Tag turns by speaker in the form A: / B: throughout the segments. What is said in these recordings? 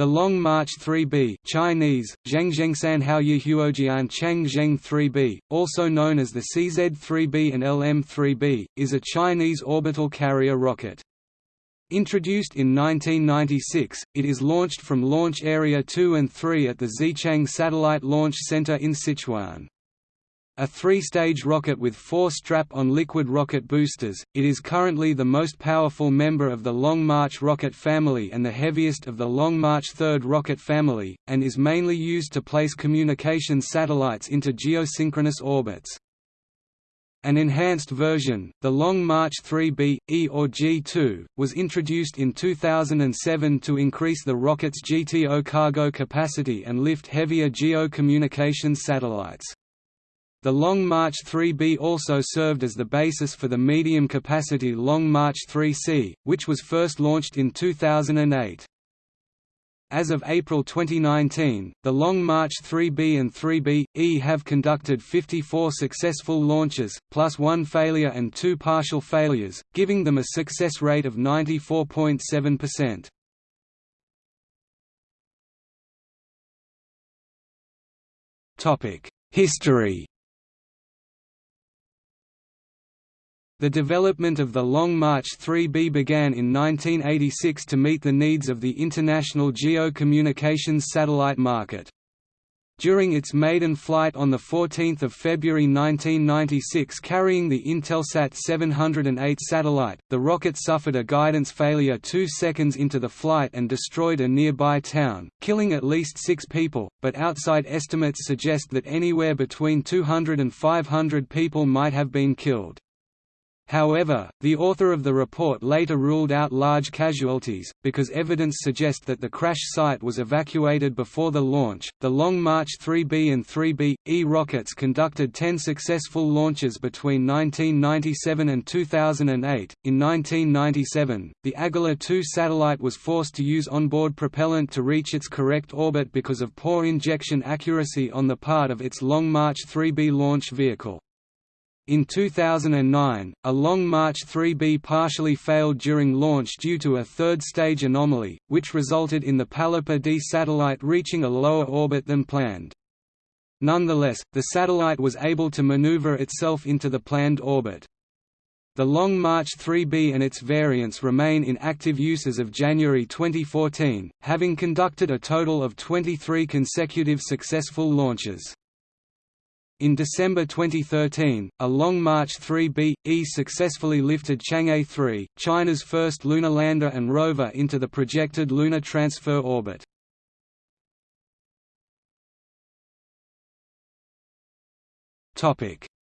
A: The Long March 3B Chinese, Zhengzhengsan Haoyihuojian Changzheng 3B, also known as the CZ-3B and LM-3B, is a Chinese orbital carrier rocket. Introduced in 1996, it is launched from Launch Area 2 and 3 at the Xichang Satellite Launch Center in Sichuan. A three-stage rocket with four strap-on liquid rocket boosters, it is currently the most powerful member of the Long March rocket family and the heaviest of the Long March third rocket family, and is mainly used to place communication satellites into geosynchronous orbits. An enhanced version, the Long March 3B, E or G2, was introduced in 2007 to increase the rocket's GTO cargo capacity and lift heavier geo-communications satellites. The Long March 3B also served as the basis for the medium-capacity Long March 3C, which was first launched in 2008. As of April 2019, the Long March 3B and 3B.E have conducted 54 successful launches, plus one failure and two partial failures, giving them a success rate of 94.7%. History The development of the Long March 3B began in 1986 to meet the needs of the international geo-communications satellite market. During its maiden flight on 14 February 1996 carrying the Intelsat 708 satellite, the rocket suffered a guidance failure two seconds into the flight and destroyed a nearby town, killing at least six people, but outside estimates suggest that anywhere between 200 and 500 people might have been killed. However, the author of the report later ruled out large casualties, because evidence suggests that the crash site was evacuated before the launch. The Long March 3B and 3B E rockets conducted 10 successful launches between 1997 and 2008. In 1997, the Agila 2 satellite was forced to use onboard propellant to reach its correct orbit because of poor injection accuracy on the part of its Long March 3B launch vehicle. In 2009, a Long March 3B partially failed during launch due to a third-stage anomaly, which resulted in the Palapa D satellite reaching a lower orbit than planned. Nonetheless, the satellite was able to maneuver itself into the planned orbit. The Long March 3B and its variants remain in active use as of January 2014, having conducted a total of 23 consecutive successful launches. In December 2013, a Long March 3B.E successfully lifted Chang'e 3, China's first lunar lander and rover into the projected lunar transfer orbit.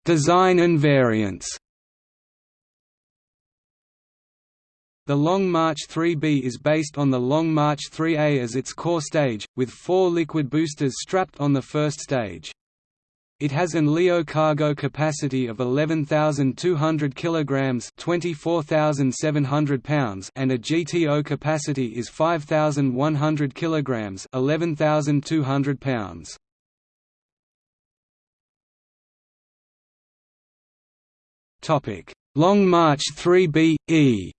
A: Design and variants The Long March 3B is based on the Long March 3A as its core stage, with four liquid boosters strapped on the first stage. It has an LEO cargo capacity of 11,200 kilograms, 24,700 pounds, and a GTO capacity is 5,100 kilograms, 11,200 pounds. Topic: Long March 3B E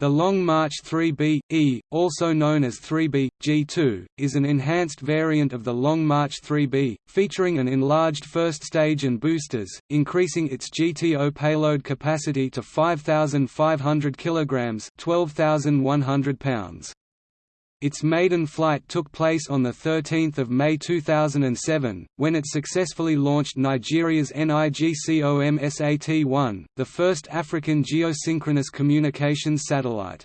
A: The Long March 3B, E, also known as 3B, G2, is an enhanced variant of the Long March 3B, featuring an enlarged first stage and boosters, increasing its GTO payload capacity to 5,500 kg 12,100 pounds. Its maiden flight took place on 13 May 2007, when it successfully launched Nigeria's NIGCOMSAT-1, the first African geosynchronous communications satellite.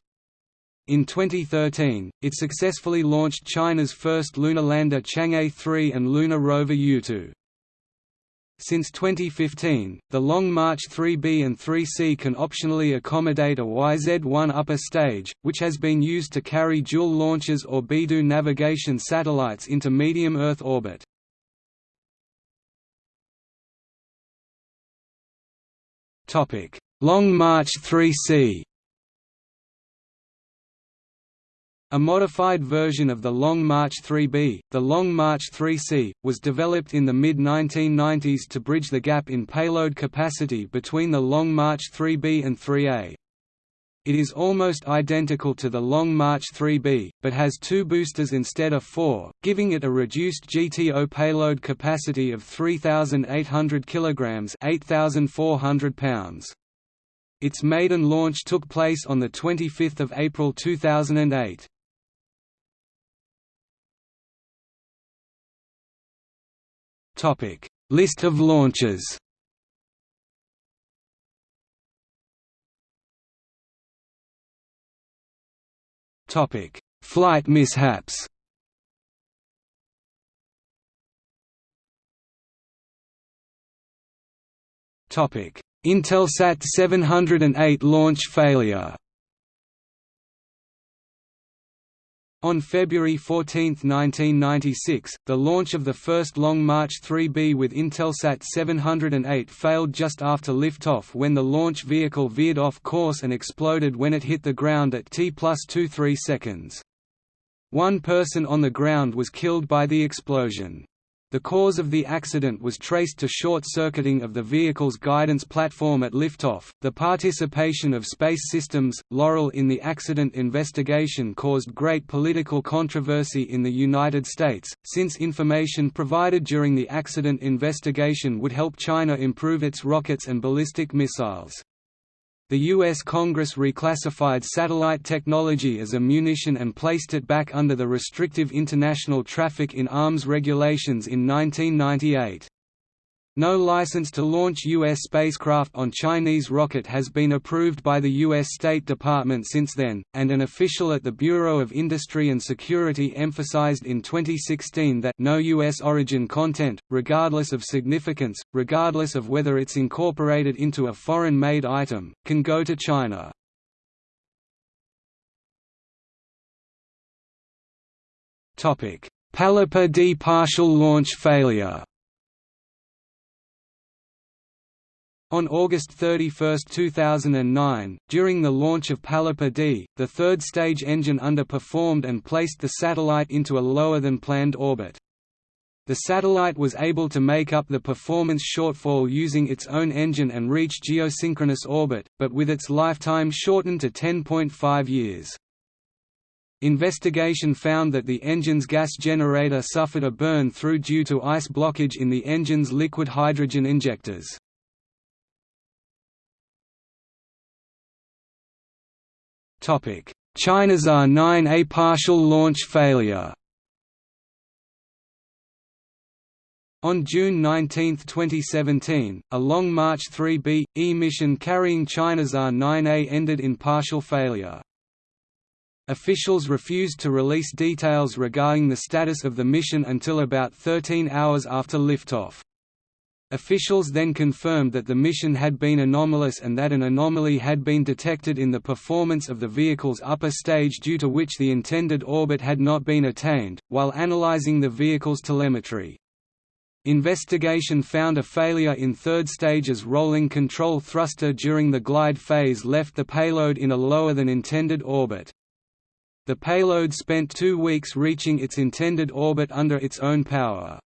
A: In 2013, it successfully launched China's first lunar lander Chang'e 3 and lunar rover Yutu. Since 2015, the Long March 3B and 3C can optionally accommodate a YZ-1 upper stage, which has been used to carry dual launches or BeiDou navigation satellites into medium Earth orbit. Long March 3C A modified version of the Long March 3B, the Long March 3C, was developed in the mid-1990s to bridge the gap in payload capacity between the Long March 3B and 3A. It is almost identical to the Long March 3B, but has two boosters instead of four, giving it a reduced GTO payload capacity of 3,800 kg 8,400 pounds. Its maiden launch took place on 25 April 2008. List of launches Topic: Flight mishaps. Topic: Intelsat 708 launch failure. On February 14, 1996, the launch of the first Long March 3B with Intelsat 708 failed just after liftoff when the launch vehicle veered off course and exploded when it hit the ground at T plus 23 seconds. One person on the ground was killed by the explosion. The cause of the accident was traced to short-circuiting of the vehicle's guidance platform at liftoff. The participation of Space Systems, Loral in the accident investigation caused great political controversy in the United States, since information provided during the accident investigation would help China improve its rockets and ballistic missiles. The U.S. Congress reclassified satellite technology as a munition and placed it back under the restrictive international traffic in arms regulations in 1998. No license to launch U.S. spacecraft on Chinese rocket has been approved by the U.S. State Department since then, and an official at the Bureau of Industry and Security emphasized in 2016 that no U.S. origin content, regardless of significance, regardless of whether it's incorporated into a foreign-made item, can go to China. Palapa D partial launch failure On August 31, 2009, during the launch of Palapa D, the third stage engine underperformed and placed the satellite into a lower-than-planned orbit. The satellite was able to make up the performance shortfall using its own engine and reach geosynchronous orbit, but with its lifetime shortened to 10.5 years. Investigation found that the engine's gas generator suffered a burn-through due to ice blockage in the engine's liquid hydrogen injectors. ChinaSat-9A partial launch failure On June 19, 2017, a Long March 3B, E mission carrying ChinaSat-9A ended in partial failure. Officials refused to release details regarding the status of the mission until about 13 hours after liftoff. Officials then confirmed that the mission had been anomalous and that an anomaly had been detected in the performance of the vehicle's upper stage due to which the intended orbit had not been attained, while analyzing the vehicle's telemetry. Investigation found a failure in third stage's rolling control thruster during the glide phase left the payload in a lower than intended orbit. The payload spent two weeks reaching its intended orbit under its own power.